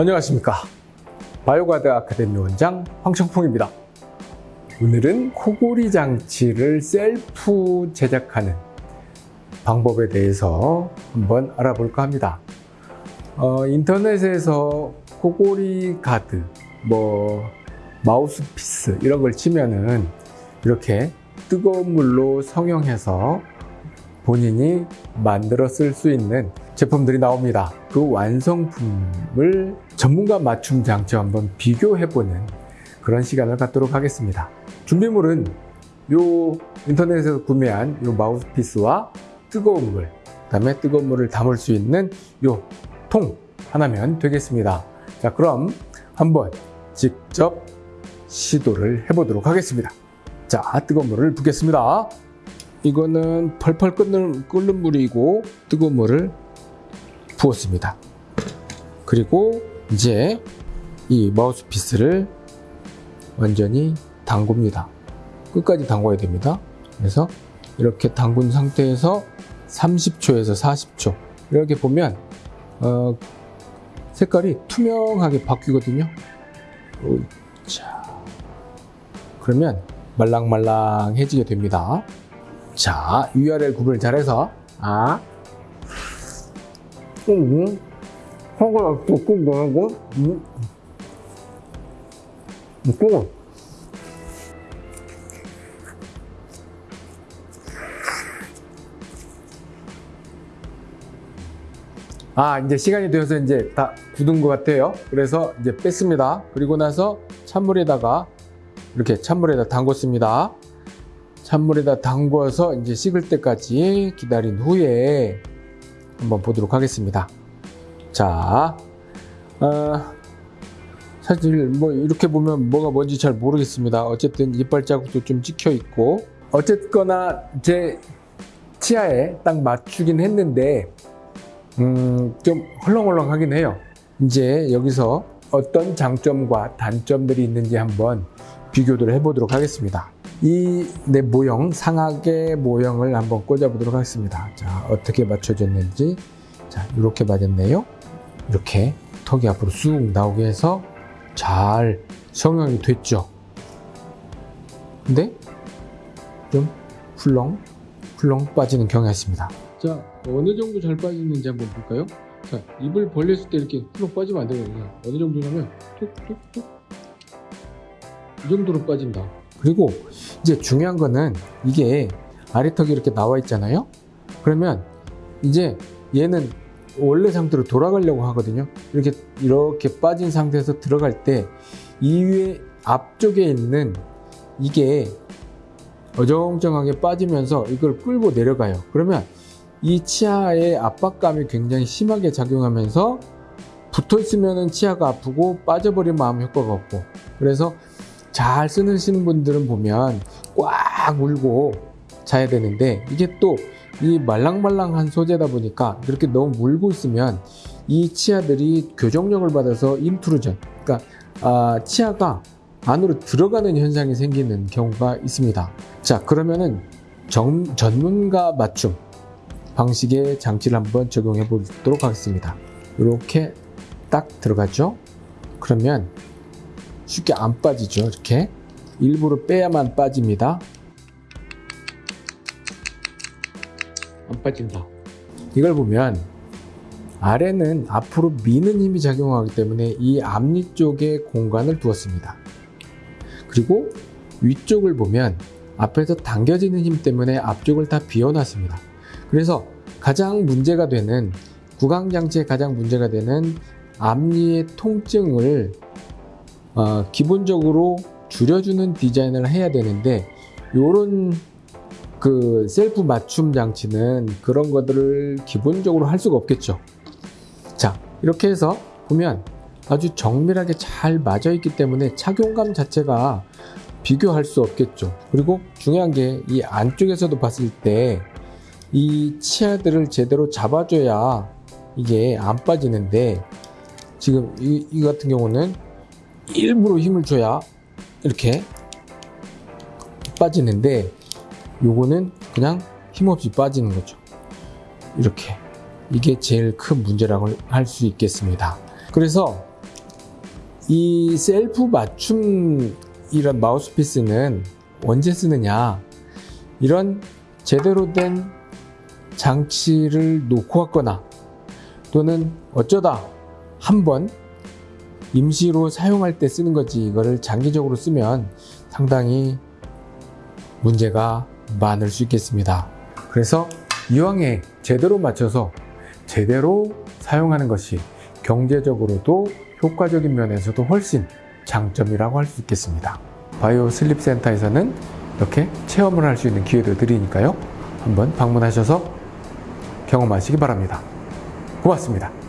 안녕하십니까. 바이오가드 아카데미 원장 황청풍입니다. 오늘은 코골이 장치를 셀프 제작하는 방법에 대해서 한번 알아볼까 합니다. 어, 인터넷에서 코골이 가드 뭐 마우스피스 이런 걸 치면은 이렇게 뜨거운 물로 성형해서 본인이 만들어 쓸 수 있는 제품들이 나옵니다. 그 완성품을 전문가 맞춤 장치와 한번 비교해보는 그런 시간을 갖도록 하겠습니다. 준비물은 요 인터넷에서 구매한 요 마우스피스와 뜨거운 물, 그 다음에 뜨거운 물을 담을 수 있는 요 통 하나면 되겠습니다. 자, 그럼 한번 직접 시도를 해보도록 하겠습니다. 자, 뜨거운 물을 붓겠습니다. 이거는 펄펄 끓는, 끓는 물이고 뜨거운 물을 부었습니다. 그리고 이제 이 마우스피스를 완전히 담굽니다. 끝까지 담궈야 됩니다. 그래서 이렇게 담근 상태에서 30초에서 40초 이렇게 보면 어, 색깔이 투명하게 바뀌거든요. 자, 그러면 말랑말랑해지게 됩니다. 자, 위아래 구분을 잘해서 아, 음, 허가 꾹꾹 넣고, 음, 꾹. 아, 이제 시간이 되어서 이제 다 굳은 것 같아요. 그래서 이제 뺐습니다. 그리고 나서 찬물에다가 이렇게 찬물에다 담궜습니다. 찬물에다 담궈서 이제 식을 때까지 기다린 후에 한번 보도록 하겠습니다. 자, 어, 사실 뭐 이렇게 보면 뭐가 뭔지 잘 모르겠습니다. 어쨌든 이빨 자국도 좀 찍혀 있고 어쨌거나 제 치아에 딱 맞추긴 했는데 음, 좀 헐렁헐렁하긴 해요. 이제 여기서 어떤 장점과 단점들이 있는지 한번 비교를 해보도록 하겠습니다. 이 내 모형, 상하게 모형을 한번 꽂아보도록 하겠습니다. 자, 어떻게 맞춰졌는지. 자, 이렇게 맞았네요. 이렇게 턱이 앞으로 쑥 나오게 해서 잘 성형이 됐죠. 근데 좀 훌렁, 훌렁 빠지는 경향이 있습니다. 자, 어느 정도 잘 빠지는지 한번 볼까요? 자, 입을 벌렸을 때 이렇게 훌렁 빠지면 안 되거든요. 어느 정도냐면 툭툭툭 이 정도로 빠진다. 그리고 이제 중요한 거는 이게 아래턱이 이렇게 나와 있잖아요. 그러면 이제 얘는 원래 상태로 돌아가려고 하거든요. 이렇게 이렇게 빠진 상태에서 들어갈 때 이 위에 앞쪽에 있는 이게 어정쩡하게 빠지면서 이걸 끌고 내려가요. 그러면 이 치아의 압박감이 굉장히 심하게 작용하면서 붙어 있으면 치아가 아프고 빠져버리면 아무 효과가 없고 그래서 잘 쓰시는 분들은 보면 꽉 물고 자야 되는데 이게 또 이 말랑말랑한 소재다 보니까 이렇게 너무 물고 있으면 이 치아들이 교정력을 받아서 인트루전 그러니까 아, 치아가 안으로 들어가는 현상이 생기는 경우가 있습니다. 자 그러면은 정, 전문가 맞춤 방식의 장치를 한번 적용해 보도록 하겠습니다. 이렇게 딱 들어가죠? 그러면 쉽게 안 빠지죠 이렇게. 일부러 빼야만 빠집니다. 안 빠진다. 이걸 보면 아래는 앞으로 미는 힘이 작용하기 때문에 이 앞니 쪽에 공간을 두었습니다. 그리고 위쪽을 보면 앞에서 당겨지는 힘 때문에 앞쪽을 다 비워놨습니다. 그래서 가장 문제가 되는 구강장치에 가장 문제가 되는 앞니의 통증을 어, 기본적으로 줄여주는 디자인을 해야 되는데 이런 그 셀프 맞춤 장치는 그런 것들을 기본적으로 할 수가 없겠죠. 자 이렇게 해서 보면 아주 정밀하게 잘 맞아 있기 때문에 착용감 자체가 비교할 수 없겠죠. 그리고 중요한 게 이 안쪽에서도 봤을 때 이 치아들을 제대로 잡아줘야 이게 안 빠지는데 지금 이, 이 같은 경우는 일부러 힘을 줘야 이렇게 빠지는데 요거는 그냥 힘없이 빠지는 거죠. 이렇게. 이게 제일 큰 문제라고 할 수 있겠습니다. 그래서 이 셀프 맞춤 이런 마우스피스는 언제 쓰느냐? 이런 제대로 된 장치를 놓고 왔거나 또는 어쩌다 한번 임시로 사용할 때 쓰는 거지 이거를 장기적으로 쓰면 상당히 문제가 많을 수 있겠습니다. 그래서 이왕에 제대로 맞춰서 제대로 사용하는 것이 경제적으로도 효과적인 면에서도 훨씬 장점이라고 할 수 있겠습니다. 바이오 슬립 센터에서는 이렇게 체험을 할 수 있는 기회도 드리니까요. 한번 방문하셔서 경험하시기 바랍니다. 고맙습니다.